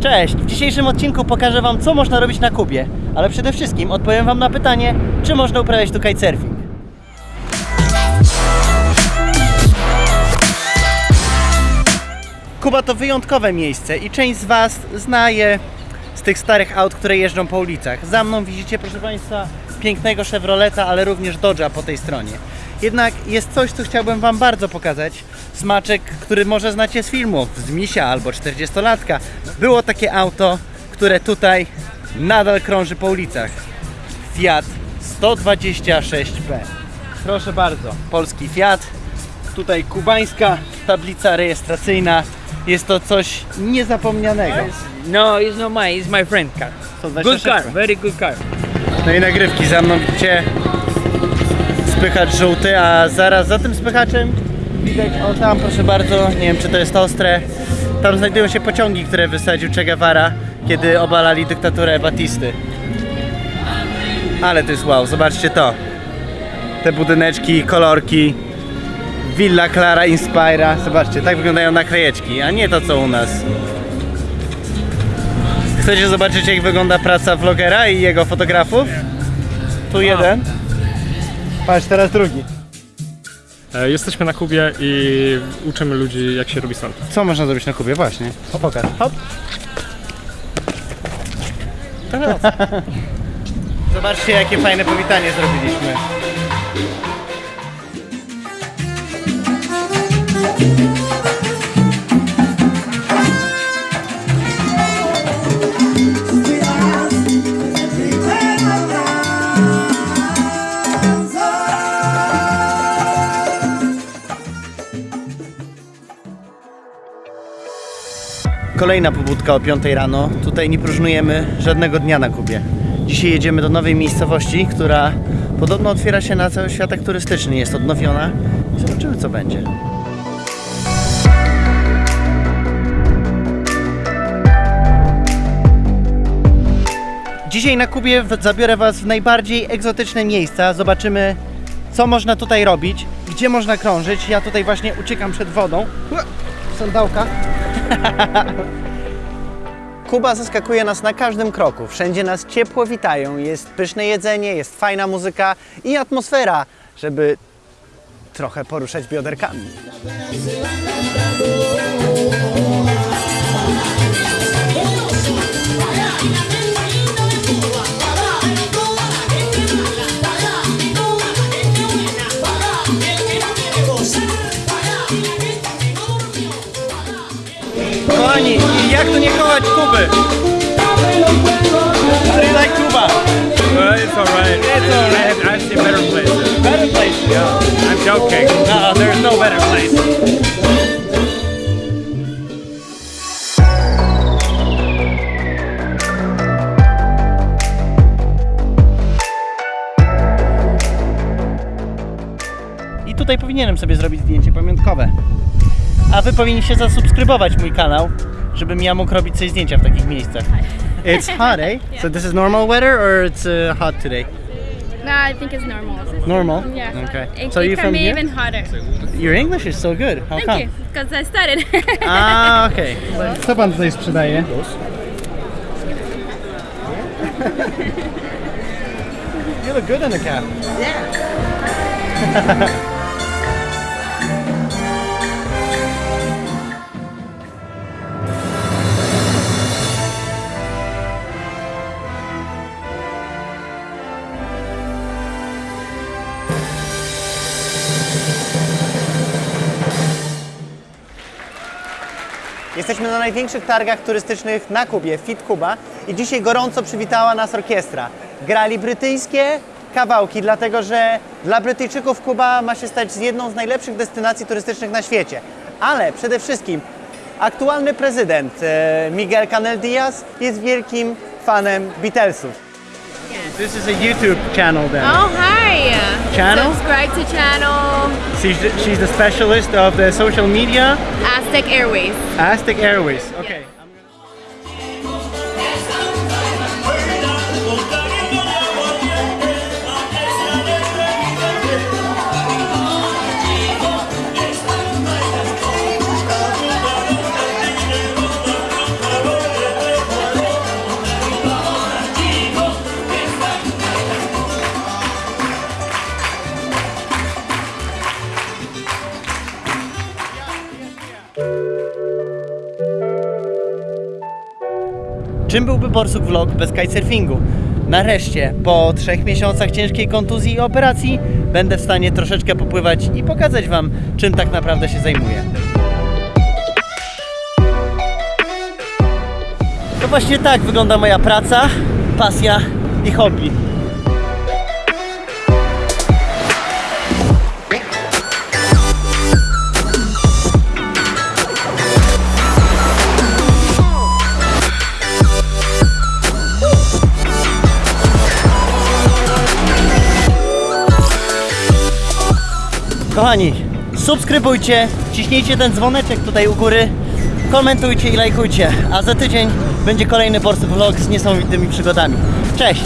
Cześć! W dzisiejszym odcinku pokażę Wam, co można robić na Kubie, ale przede wszystkim odpowiem Wam na pytanie, czy można uprawiać tu kitesurfing. Kuba to wyjątkowe miejsce i część z Was zna je z tych starych aut, które jeżdżą po ulicach. Za mną widzicie, proszę Państwa, pięknego Chevroleta, ale również Dodge'a po tej stronie. Jednak jest coś, co chciałbym Wam bardzo pokazać. Smaczek, który może znacie z filmów, z Misia albo 40-latka. Było takie auto, które tutaj nadal krąży po ulicach. Fiat 126P. Proszę bardzo, polski Fiat. Tutaj kubańska tablica rejestracyjna. Jest to coś niezapomnianego. No, it's not mine. It's my friend car. To Good car. Very good car. No i nagrywki za mną widzicie spychacz żółty, a zaraz za tym spychaczem widać, o tam proszę bardzo, nie wiem czy to jest ostre, tam znajdują się pociągi, które wysadził Che Guevara, kiedy obalali dyktaturę Batisty. Ale to jest wow, zobaczcie to. Te budyneczki, kolorki. Villa Clara Inspira. Zobaczcie, tak wyglądają naklejeczki, a nie to co u nas. Chcecie zobaczyć jak wygląda praca vlogera i jego fotografów? Tu jeden. Patrz, teraz drugi. E, Jesteśmy na Kubie i uczymy ludzi jak się robi stąd. Co można zrobić na Kubie? Właśnie. O, pokaż. Hop. Teraz. Zobaczcie jakie fajne powitanie zrobiliśmy. Kolejna pobudka o 5 rano. Tutaj nie próżnujemy żadnego dnia na Kubie. Dzisiaj jedziemy do nowej miejscowości, która podobno otwiera się na cały światek turystyczny. Jest odnowiona zobaczymy co będzie. Dzisiaj na Kubie zabiorę Was w najbardziej egzotyczne miejsca. Zobaczymy, co można tutaj robić, gdzie można krążyć. Ja tutaj właśnie uciekam przed wodą. Sandałka. Kuba zaskakuje nas na każdym kroku. Wszędzie nas ciepło witają. Jest pyszne jedzenie, jest fajna muzyka i atmosfera, żeby trochę poruszać bioderkami. Nie kochać Kuby? You like Cuba? Uh, it's alright. It's all right. I've, seen better places. Better place. Yeah, I'm joking. No, there's no better place. I tutaj powinienem sobie zrobić zdjęcie pamiątkowe. A wy powinniście zasubskrybować mój kanał, żebym ja mógł robić sobie zdjęcia w takich miejscach. It's hot, eh? So this is normal weather or it's uh, hot today? No, I think it's normal. Normal? Yeah. Okay. It, So it you can from be here? even hotter. Your English is so good. How Thank come? you, because I studied. A, okej. Co pan tutaj sprzedaje? You look good in the cap. Jesteśmy na największych targach turystycznych na Kubie, Fit Kuba i dzisiaj gorąco przywitała nas orkiestra. Grali brytyjskie kawałki, dlatego że dla Brytyjczyków Kuba ma się stać jedną z najlepszych destynacji turystycznych na świecie. Ale przede wszystkim aktualny prezydent e, Miguel Canel Diaz jest wielkim fanem Beatlesów. This is a YouTube channel then. oh, hi. Channel? Subscribe to channel She's the, she's the specialist of the social media, Aztec Airways. Aztec Airways. Okay. Czym byłby Borsuk Vlog bez kitesurfingu. Nareszcie, po trzech miesiącach ciężkiej kontuzji i operacji, będę w stanie troszeczkę popływać i pokazać Wam, czym tak naprawdę się zajmuję. To właśnie tak wygląda moja praca, pasja i hobby. Kochani, subskrybujcie, ciśnijcie ten dzwoneczek tutaj u góry, komentujcie i lajkujcie, a za tydzień będzie kolejny Borsuk Vlog z niesamowitymi przygodami. Cześć!